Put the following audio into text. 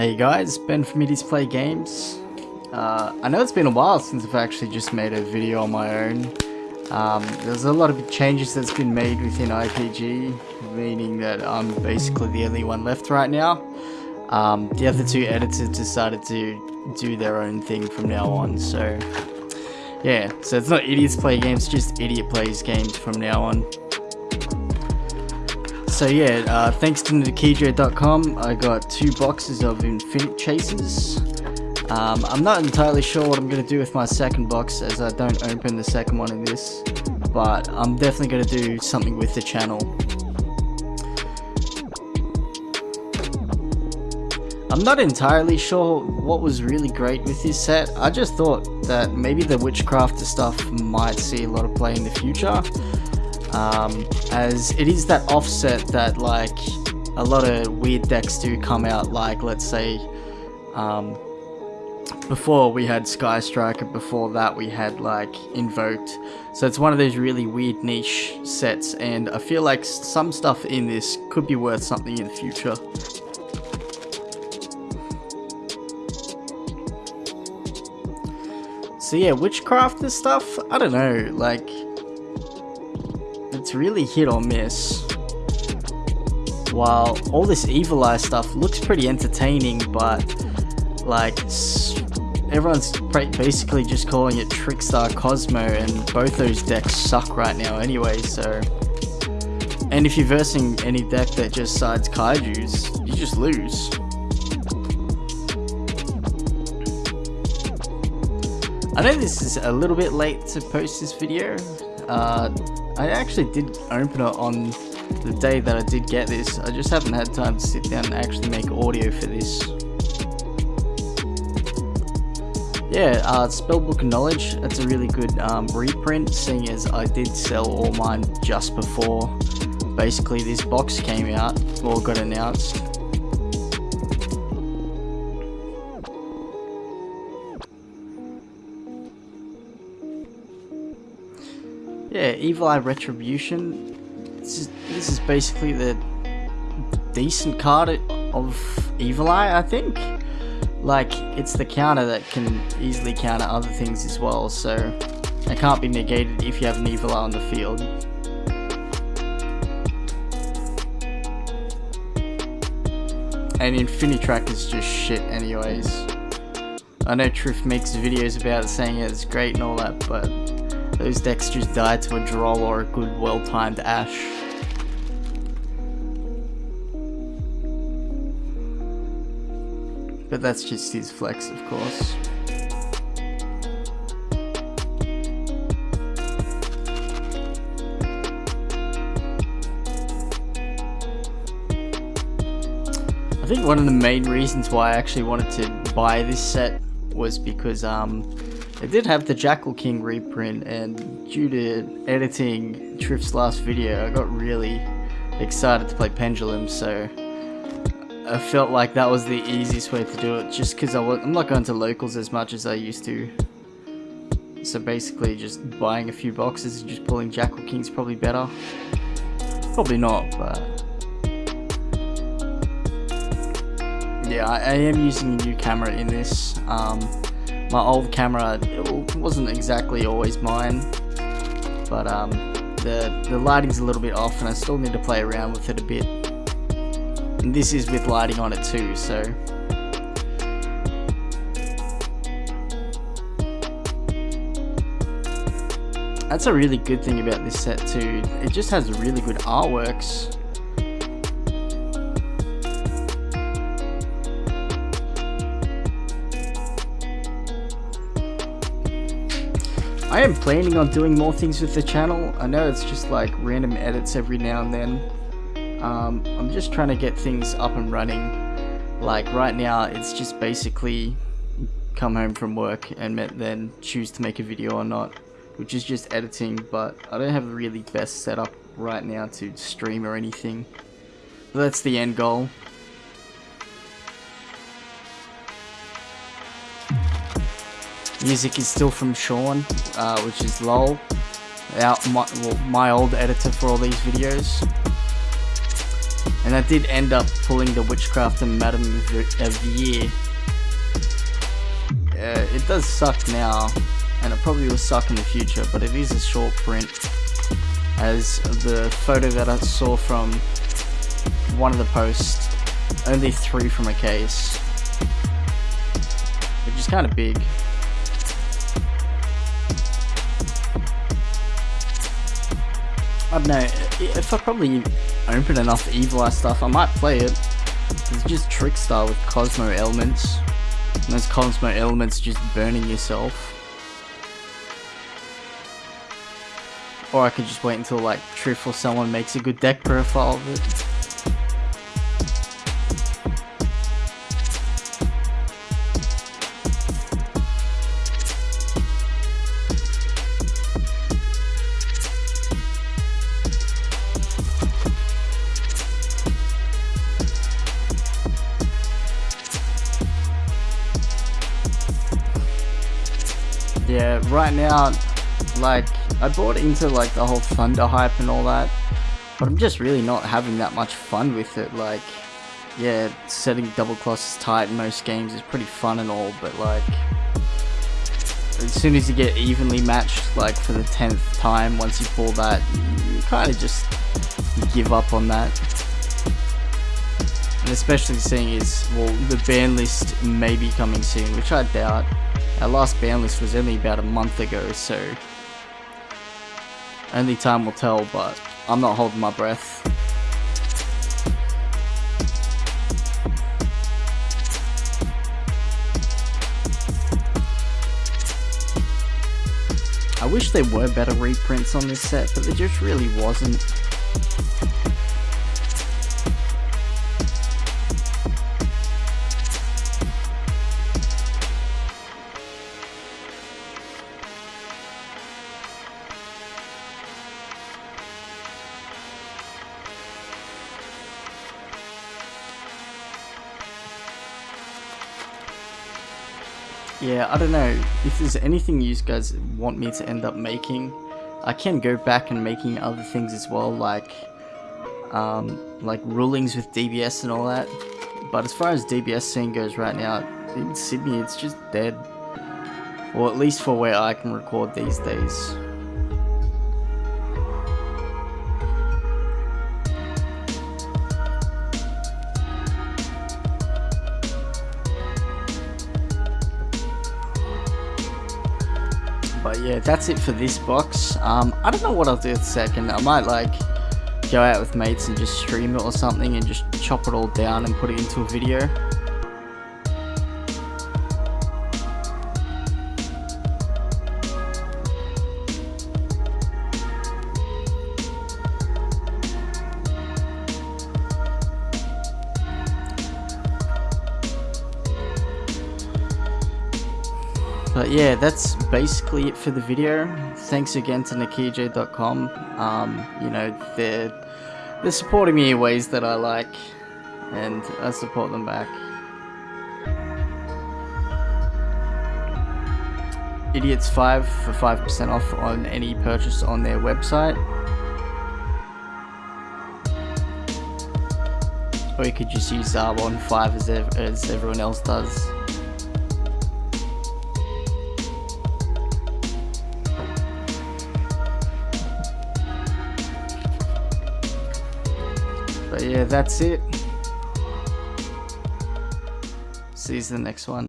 Hey guys, Ben from Idiots Play Games. Uh, I know it's been a while since I've actually just made a video on my own. Um, there's a lot of changes that's been made within IPG, meaning that I'm basically the only one left right now. Um, the other two editors decided to do their own thing from now on, so yeah, so it's not Idiots Play Games, just Idiot Plays Games from now on. So yeah, uh, thanks to Nikijo.com, I got two boxes of Infinity Chasers. Um, I'm not entirely sure what I'm going to do with my second box as I don't open the second one in this, but I'm definitely going to do something with the channel. I'm not entirely sure what was really great with this set. I just thought that maybe the Witchcraft stuff might see a lot of play in the future um, as it is that offset that like a lot of weird decks do come out like let's say um, before we had Sky Striker, before that we had like Invoked. So it's one of those really weird niche sets and I feel like some stuff in this could be worth something in the future. So yeah, Witchcraft and stuff, I don't know, like it's really hit or miss. While all this Evil Eye stuff looks pretty entertaining, but like everyone's basically just calling it Trickstar Cosmo, and both those decks suck right now anyway. So, and if you're versing any deck that just sides Kaiju's, you just lose. I know this is a little bit late to post this video. Uh, I actually did open it on the day that I did get this. I just haven't had time to sit down and actually make audio for this. Yeah, uh, Spellbook Knowledge, that's a really good um, reprint, seeing as I did sell all mine just before basically this box came out, or got announced. Yeah, Evil Eye Retribution. This is, this is basically the decent card of Evil Eye, I think. Like, it's the counter that can easily counter other things as well, so it can't be negated if you have an Evil Eye on the field. And Infinitrack is just shit anyways. I know Truth makes videos about it saying it's great and all that, but those decks just die to a droll or a good well-timed Ash. But that's just his flex, of course. I think one of the main reasons why I actually wanted to buy this set was because um, it did have the Jackal King reprint, and due to editing Triff's last video, I got really excited to play Pendulum, so I felt like that was the easiest way to do it, just because I'm not going to locals as much as I used to. So basically, just buying a few boxes and just pulling Jackal King's probably better. Probably not, but... Yeah, I, I am using a new camera in this. Um, my old camera wasn't exactly always mine but um, the, the lighting's a little bit off and I still need to play around with it a bit. And this is with lighting on it too so. That's a really good thing about this set too. It just has really good artworks I am planning on doing more things with the channel. I know it's just like random edits every now and then. Um, I'm just trying to get things up and running. Like right now, it's just basically come home from work and then choose to make a video or not, which is just editing, but I don't have the really best setup right now to stream or anything. But that's the end goal. Music is still from Sean, uh, which is LOL, our, my, well, my old editor for all these videos. And I did end up pulling the Witchcraft and Madam of the Year. Uh, it does suck now, and it probably will suck in the future, but it is a short print. As the photo that I saw from one of the posts, only three from a case. Which is kind of big. I don't know, if I probably open enough Evil Eye stuff, I might play it. It's just Trickstar with Cosmo elements. And those Cosmo elements just burning yourself. Or I could just wait until like Triff or someone makes a good deck profile of it. Right now, like, I bought into like the whole Thunder hype and all that, but I'm just really not having that much fun with it. Like, yeah, setting double crosses tight in most games is pretty fun and all, but like, as soon as you get evenly matched, like for the 10th time, once you pull that, you kind of just give up on that. And especially seeing is, well, the ban list may be coming soon, which I doubt. Our last ban list was only about a month ago, so only time will tell, but I'm not holding my breath. I wish there were better reprints on this set, but there just really wasn't. Yeah, I don't know. If there's anything you guys want me to end up making, I can go back and making other things as well, like um, like rulings with DBS and all that. But as far as DBS scene goes right now, in Sydney, it's just dead. Or at least for where I can record these days. Yeah, that's it for this box. Um, I don't know what I'll do second. I might like go out with mates and just stream it or something and just chop it all down and put it into a video. But yeah, that's basically it for the video. Thanks again to Nakij.com. Um, you know, they're, they're supporting me in ways that I like, and I support them back. Idiots5 for 5% off on any purchase on their website. Or you could just use Zarbon 5 as, ev as everyone else does. Yeah, that's it. See you in the next one.